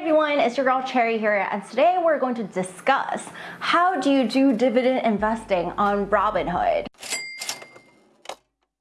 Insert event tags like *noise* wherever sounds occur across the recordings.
everyone, it's your girl Cherry here and today we're going to discuss how do you do dividend investing on Robinhood.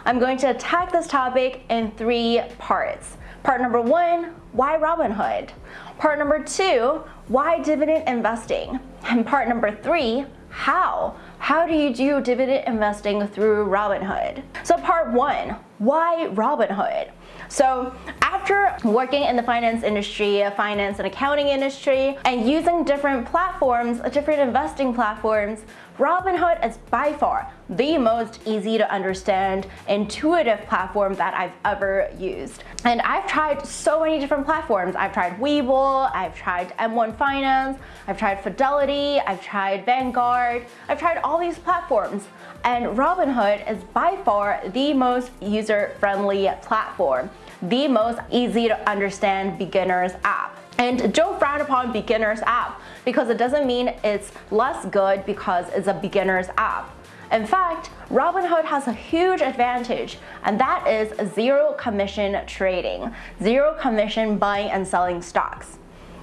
I'm going to attack this topic in three parts. Part number one, why Robinhood? Part number two, why dividend investing? And part number three, how? How do you do dividend investing through Robinhood? So part one, why Robinhood? So after working in the finance industry, finance and accounting industry, and using different platforms, different investing platforms, Robinhood is by far the most easy to understand, intuitive platform that I've ever used. And I've tried so many different platforms. I've tried Webull, I've tried M1 Finance, I've tried Fidelity, I've tried Vanguard, I've tried all these platforms. And Robinhood is by far the most user-friendly platform, the most easy to understand beginners app. And don't frown upon beginner's app because it doesn't mean it's less good because it's a beginner's app. In fact, Robinhood has a huge advantage and that is zero commission trading, zero commission buying and selling stocks.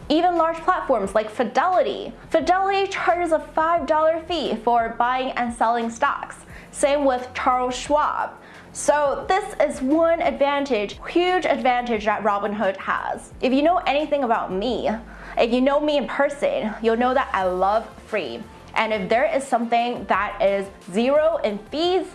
Even large platforms like Fidelity. Fidelity charges a $5 fee for buying and selling stocks. Same with Charles Schwab. So this is one advantage, huge advantage that Robinhood has. If you know anything about me, if you know me in person, you'll know that I love free. And if there is something that is zero in fees,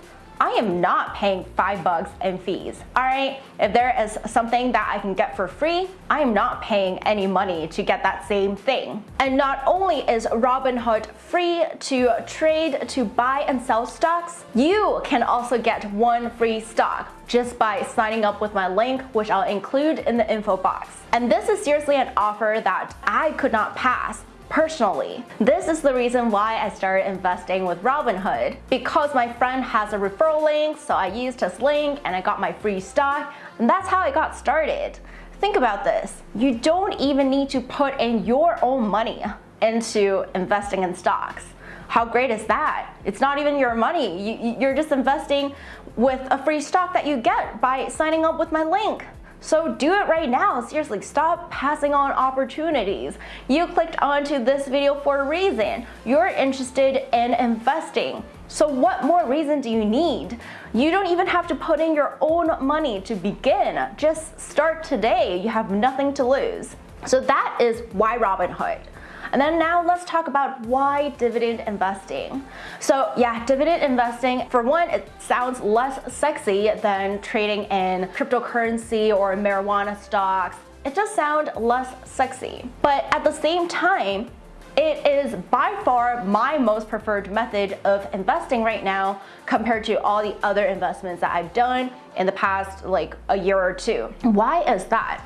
I am not paying five bucks in fees. All right, if there is something that I can get for free, I am not paying any money to get that same thing. And not only is Robinhood free to trade, to buy and sell stocks, you can also get one free stock just by signing up with my link, which I'll include in the info box. And this is seriously an offer that I could not pass personally. This is the reason why I started investing with Robinhood because my friend has a referral link so I used his link and I got my free stock and that's how I got started. Think about this. You don't even need to put in your own money into investing in stocks. How great is that? It's not even your money. You, are just investing with a free stock that you get by signing up with my link. So do it right now. Seriously, stop passing on opportunities. You clicked onto this video for a reason. You're interested in investing. So what more reason do you need? You don't even have to put in your own money to begin. Just start today. You have nothing to lose. So that is why Robinhood. And then now let's talk about why dividend investing. So yeah, dividend investing, for one, it sounds less sexy than trading in cryptocurrency or marijuana stocks. It does sound less sexy. But at the same time, it is by far my most preferred method of investing right now compared to all the other investments that I've done in the past like a year or two. Why is that?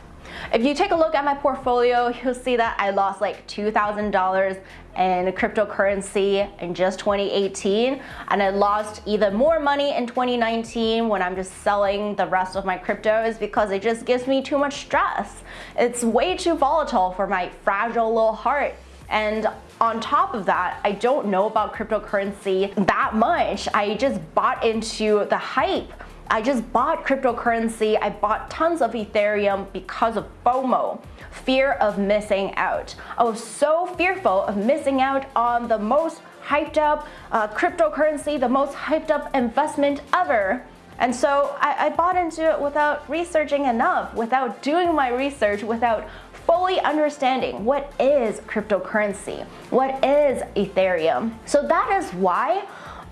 If you take a look at my portfolio, you'll see that I lost like $2,000 in cryptocurrency in just 2018 and I lost even more money in 2019 when I'm just selling the rest of my cryptos because it just gives me too much stress. It's way too volatile for my fragile little heart and on top of that, I don't know about cryptocurrency that much. I just bought into the hype I just bought cryptocurrency. I bought tons of Ethereum because of FOMO, fear of missing out. I was so fearful of missing out on the most hyped up uh, cryptocurrency, the most hyped up investment ever. And so I, I bought into it without researching enough, without doing my research, without fully understanding what is cryptocurrency, what is Ethereum. So that is why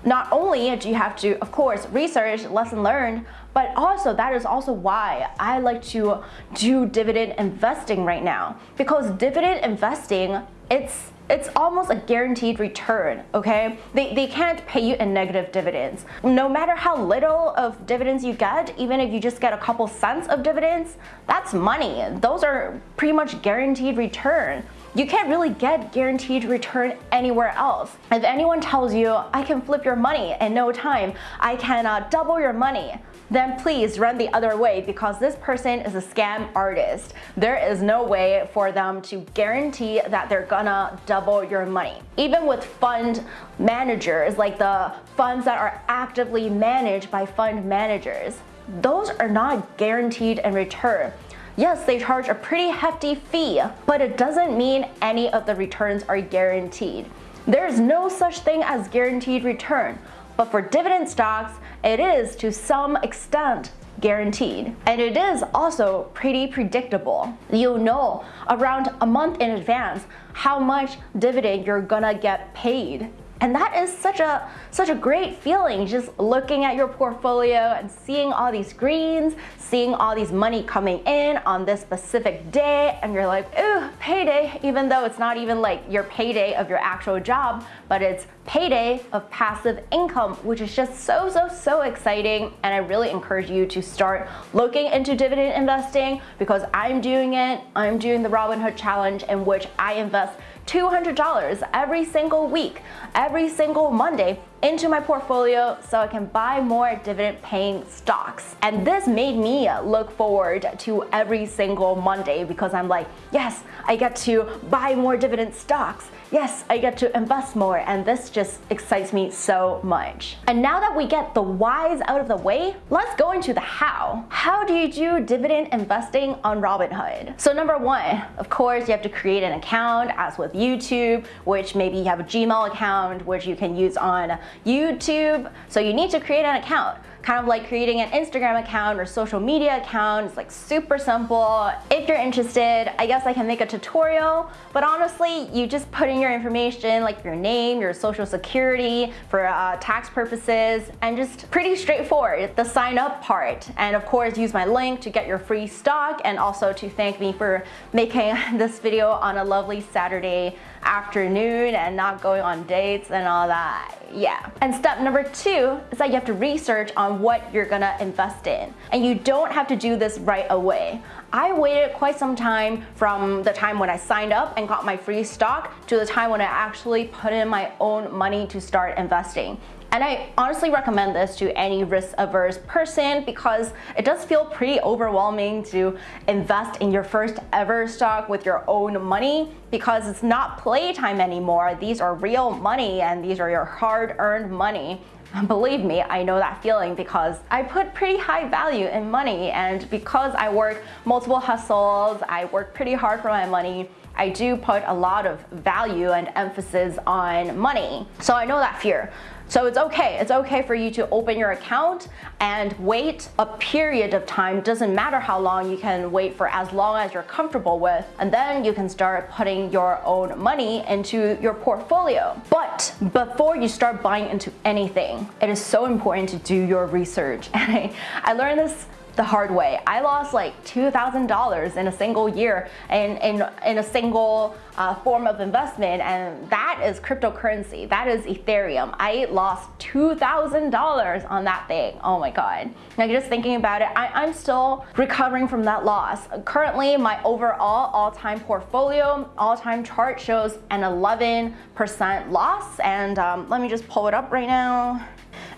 not only do you have to, of course, research, lesson learned, but also that is also why I like to do dividend investing right now. Because dividend investing, it's it's almost a guaranteed return, okay? They, they can't pay you in negative dividends. No matter how little of dividends you get, even if you just get a couple cents of dividends, that's money. Those are pretty much guaranteed return. You can't really get guaranteed return anywhere else. If anyone tells you, I can flip your money in no time, I can uh, double your money, then please run the other way because this person is a scam artist. There is no way for them to guarantee that they're gonna double your money. Even with fund managers, like the funds that are actively managed by fund managers, those are not guaranteed in return. Yes, they charge a pretty hefty fee, but it doesn't mean any of the returns are guaranteed. There's no such thing as guaranteed return, but for dividend stocks, it is to some extent guaranteed. And it is also pretty predictable. You'll know around a month in advance how much dividend you're gonna get paid. And that is such a such a great feeling just looking at your portfolio and seeing all these greens, seeing all these money coming in on this specific day and you're like, ooh, payday, even though it's not even like your payday of your actual job, but it's payday of passive income, which is just so, so, so exciting. And I really encourage you to start looking into dividend investing because I'm doing it. I'm doing the Robinhood challenge in which I invest $200 every single week, every single Monday into my portfolio so I can buy more dividend paying stocks. And this made me look forward to every single Monday because I'm like, yes, I get to buy more dividend stocks. Yes, I get to invest more and this just excites me so much. And now that we get the whys out of the way, let's go into the how. How do you do dividend investing on Robinhood? So number one, of course, you have to create an account as with YouTube, which maybe you have a Gmail account, which you can use on YouTube. So you need to create an account kind of like creating an Instagram account or social media account. It's like super simple. If you're interested, I guess I can make a tutorial, but honestly, you just put in your information like your name, your social security for uh, tax purposes, and just pretty straightforward, the sign up part. And of course, use my link to get your free stock and also to thank me for making *laughs* this video on a lovely Saturday afternoon and not going on dates and all that. Yeah. And step number two is that you have to research on what you're gonna invest in. And you don't have to do this right away. I waited quite some time from the time when I signed up and got my free stock to the time when I actually put in my own money to start investing. And I honestly recommend this to any risk averse person because it does feel pretty overwhelming to invest in your first ever stock with your own money because it's not playtime anymore. These are real money and these are your hard earned money. Believe me, I know that feeling because I put pretty high value in money and because I work multiple hustles, I work pretty hard for my money, I do put a lot of value and emphasis on money. So I know that fear. So it's okay. It's okay for you to open your account and wait a period of time. Doesn't matter how long you can wait for as long as you're comfortable with. And then you can start putting your own money into your portfolio. But before you start buying into anything, it is so important to do your research. *laughs* And I, I learned this the hard way. I lost like $2,000 in a single year in, in, in a single uh, form of investment and that is cryptocurrency. That is Ethereum. I lost $2,000 on that thing. Oh my God. Now just thinking about it, I, am still recovering from that loss. Currently, my overall all-time portfolio, all-time chart shows an 11% loss and um, let me just pull it up right now.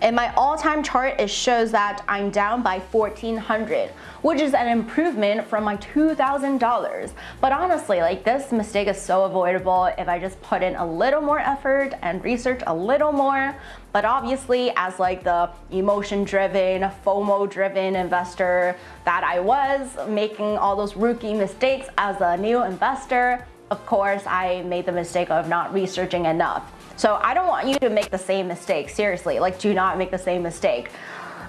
In my all-time chart, it shows that I'm down by 1400 which is an improvement from my $2,000. But honestly, like this mistake is so avoidable if I just put in a little more effort and research a little more. But obviously, as like the emotion-driven, FOMO-driven investor that I was, making all those rookie mistakes as a new investor, of course, I made the mistake of not researching enough. So I don't want you to make the same mistake, seriously, like do not make the same mistake.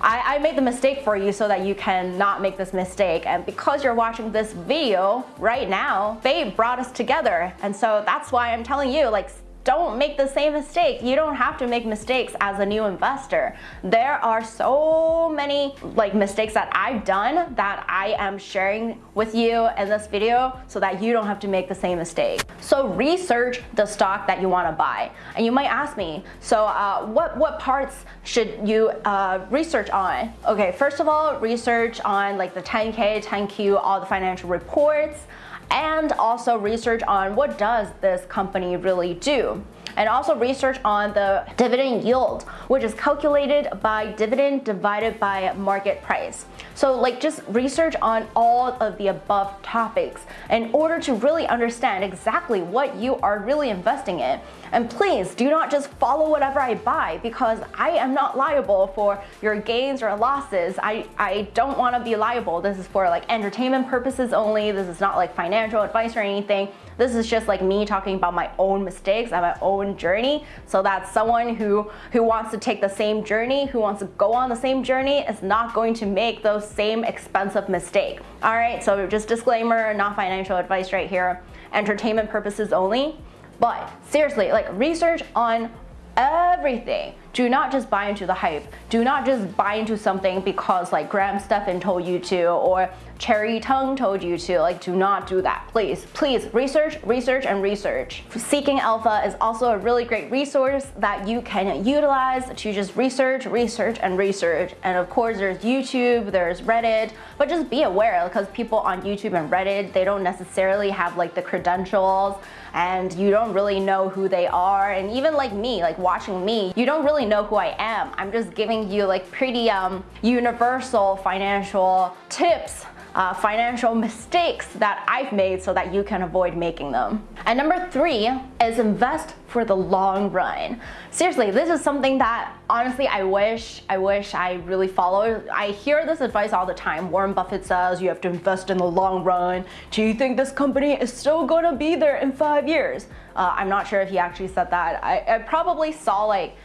I, I, made the mistake for you so that you can not make this mistake. And because you're watching this video right now, they brought us together. And so that's why I'm telling you, like, don't make the same mistake. You don't have to make mistakes as a new investor. There are so many like mistakes that I've done that I am sharing with you in this video so that you don't have to make the same mistake. So research the stock that you want to buy. And you might ask me, so uh, what, what parts should you uh, research on? Okay, first of all, research on like the 10K, 10Q, all the financial reports and also research on what does this company really do. And also research on the dividend yield, which is calculated by dividend divided by market price. So like just research on all of the above topics in order to really understand exactly what you are really investing in. And please do not just follow whatever I buy because I am not liable for your gains or losses. I, I don't want to be liable. This is for like entertainment purposes only. This is not like financial advice or anything. This is just like me talking about my own mistakes and my own journey. So that someone who, who wants to take the same journey, who wants to go on the same journey is not going to make those same expensive mistake. All right, so just disclaimer, not financial advice right here. Entertainment purposes only. But seriously, like research on everything. Do not just buy into the hype. Do not just buy into something because like Graham Stephan told you to or Cherry Tung told you to. Like do not do that, please. Please research, research, and research. Seeking Alpha is also a really great resource that you can utilize to just research, research, and research. And of course there's YouTube, there's Reddit, but just be aware because people on YouTube and Reddit, they don't necessarily have like the credentials and you don't really know who they are. And even like me, like watching me, you don't really know who I am. I'm just giving you like pretty um, universal financial tips uh, financial mistakes that I've made so that you can avoid making them. And number three is invest for the long run. Seriously, this is something that honestly I wish I wish I really followed. I hear this advice all the time. Warren Buffett says you have to invest in the long run. Do you think this company is still gonna be there in five years? Uh, I'm not sure if he actually said that. I, I probably saw like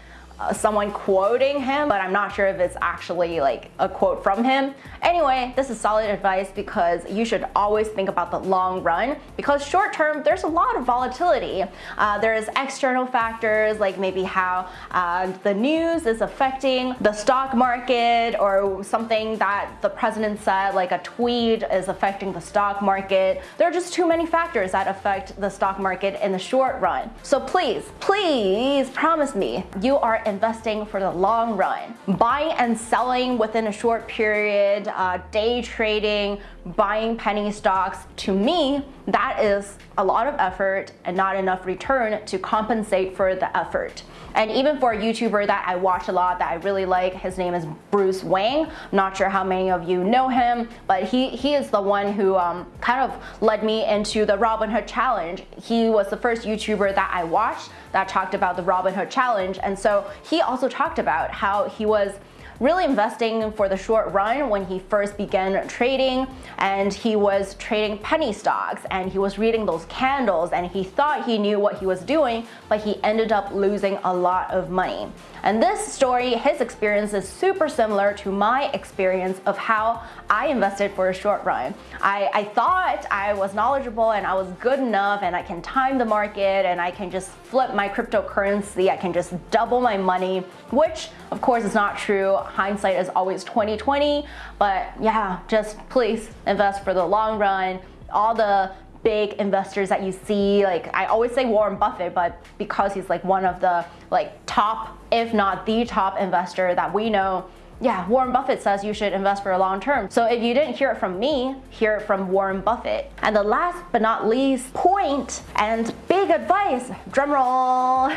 someone quoting him, but I'm not sure if it's actually like a quote from him. Anyway, this is solid advice because you should always think about the long run because short term, there's a lot of volatility. Uh, there's external factors like maybe how uh, the news is affecting the stock market or something that the president said, like a tweet is affecting the stock market. There are just too many factors that affect the stock market in the short run. So please, please promise me you are investing for the long run. Buying and selling within a short period, uh, day trading, buying penny stocks, to me, that is a lot of effort and not enough return to compensate for the effort. And even for a YouTuber that I watch a lot that I really like, his name is Bruce Wang. Not sure how many of you know him, but he, he is the one who um, kind of led me into the Robinhood Challenge. He was the first YouTuber that I watched that talked about the Robinhood Challenge. And so he also talked about how he was really investing for the short run when he first began trading and he was trading penny stocks and he was reading those candles and he thought he knew what he was doing but he ended up losing a lot of money. And this story, his experience is super similar to my experience of how I invested for a short run. I, I thought I was knowledgeable and I was good enough and I can time the market and I can just flip my cryptocurrency, I can just double my money, which of course it's not true. Hindsight is always 2020, but yeah, just please invest for the long run. All the big investors that you see like I always say Warren Buffett but because he's like one of the like top if not the top investor that we know yeah, Warren Buffett says you should invest for a long term. So if you didn't hear it from me, hear it from Warren Buffett. And the last but not least point and big advice, drumroll,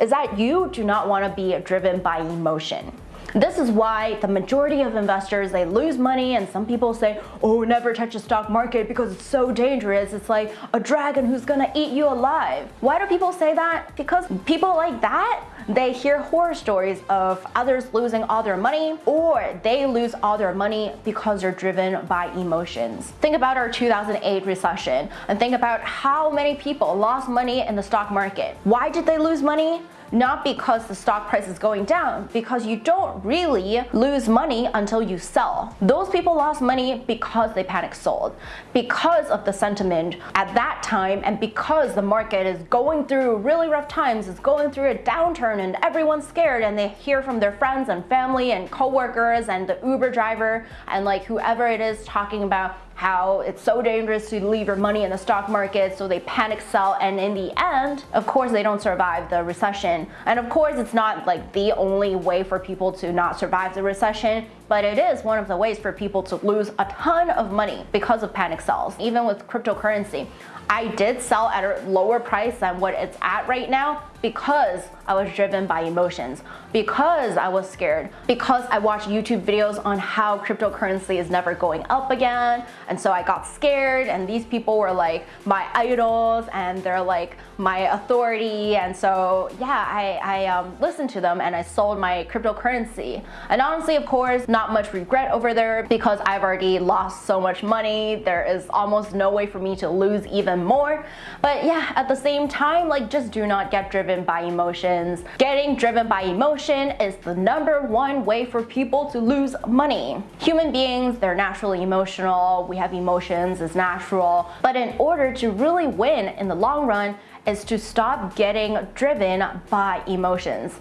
is that you do not want to be driven by emotion. This is why the majority of investors, they lose money and some people say, oh, never touch the stock market because it's so dangerous. It's like a dragon who's gonna eat you alive. Why do people say that? Because people like that, they hear horror stories of others losing all their money or they lose all their money because they're driven by emotions. Think about our 2008 recession and think about how many people lost money in the stock market. Why did they lose money? Not because the stock price is going down, because you don't really lose money until you sell. Those people lost money because they panic sold, because of the sentiment at that time, and because the market is going through really rough times, it's going through a downturn, and everyone's scared, and they hear from their friends and family and coworkers and the Uber driver and like whoever it is talking about how it's so dangerous to leave your money in the stock market, so they panic sell, and in the end, of course, they don't survive the recession. And of course, it's not like the only way for people to not survive the recession, but it is one of the ways for people to lose a ton of money because of panic sells, even with cryptocurrency. I did sell at a lower price than what it's at right now because I was driven by emotions, because I was scared, because I watched YouTube videos on how cryptocurrency is never going up again. And so I got scared and these people were like my idols and they're like my authority. And so yeah, I, I um, listened to them and I sold my cryptocurrency. And honestly, of course, not much regret over there because I've already lost so much money. There is almost no way for me to lose even more. But yeah, at the same time, like just do not get driven by emotions. Getting driven by emotion is the number one way for people to lose money. Human beings, they're naturally emotional. We have emotions, it's natural. But in order to really win in the long run, is to stop getting driven by emotions.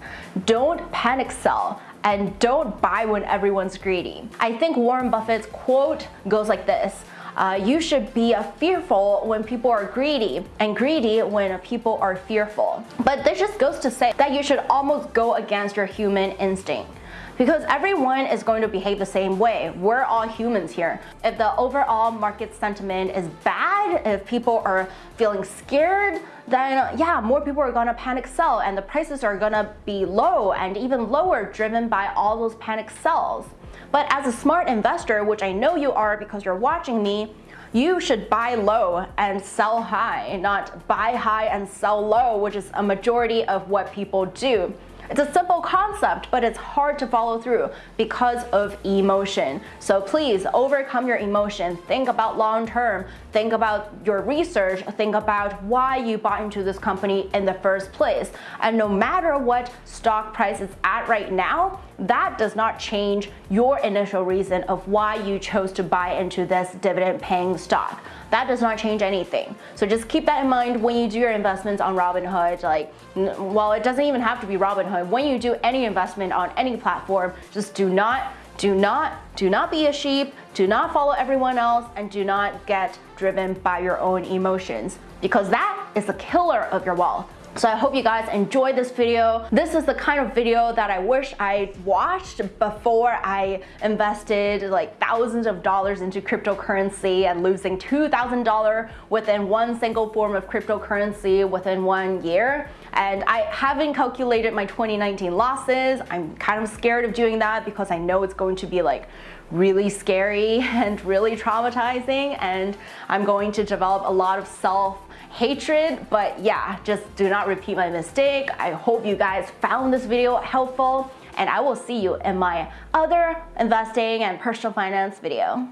Don't panic sell and don't buy when everyone's greedy. I think Warren Buffett's quote goes like this uh, you should be fearful when people are greedy and greedy when people are fearful. But this just goes to say that you should almost go against your human instinct because everyone is going to behave the same way. We're all humans here. If the overall market sentiment is bad, if people are feeling scared, then yeah, more people are gonna panic sell and the prices are gonna be low and even lower driven by all those panic sells. But as a smart investor, which I know you are because you're watching me, you should buy low and sell high, not buy high and sell low, which is a majority of what people do. It's a simple concept, but it's hard to follow through because of emotion. So please overcome your emotion. Think about long term. Think about your research. Think about why you bought into this company in the first place. And no matter what stock price is at right now, that does not change your initial reason of why you chose to buy into this dividend paying stock. That does not change anything. So just keep that in mind when you do your investments on Robinhood. Like, well, it doesn't even have to be Robinhood. When you do any investment on any platform, just do not do not, do not be a sheep, do not follow everyone else, and do not get driven by your own emotions because that is the killer of your wealth. So I hope you guys enjoyed this video. This is the kind of video that I wish I watched before I invested like thousands of dollars into cryptocurrency and losing $2,000 within one single form of cryptocurrency within one year. And I haven't calculated my 2019 losses. I'm kind of scared of doing that because I know it's going to be like really scary *laughs* and really traumatizing and I'm going to develop a lot of self hatred but yeah just do not repeat my mistake. I hope you guys found this video helpful and I will see you in my other investing and personal finance video